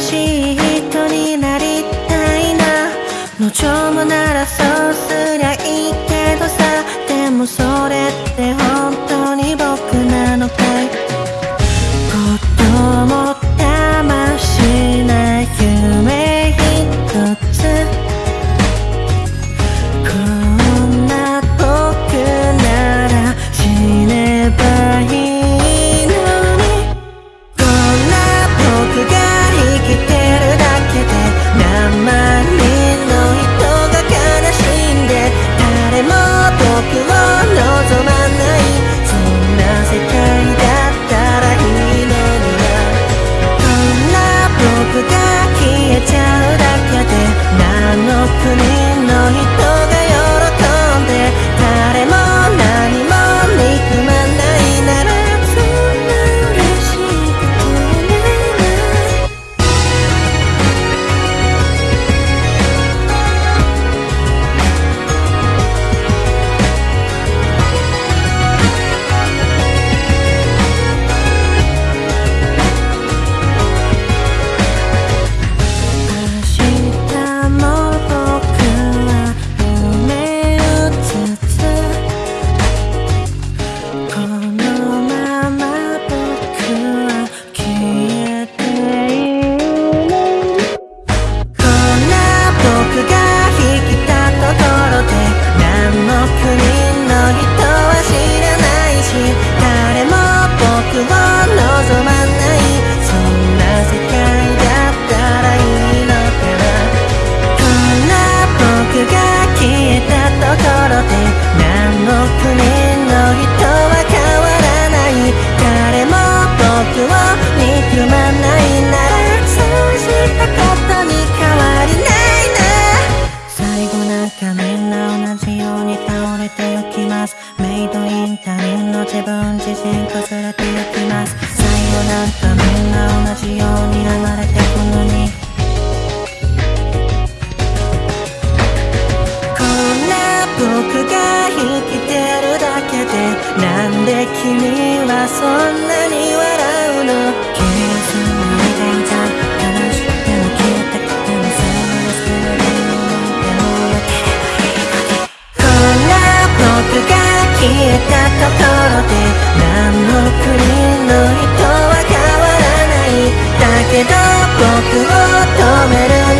しい人になりたいな。無情もならそう自然とれていきます。最後なんかみんな同じように生まれてくのに。こんな僕が生きてるだけでなんで君はそんなに笑うの？キュな間に消えた僕を止める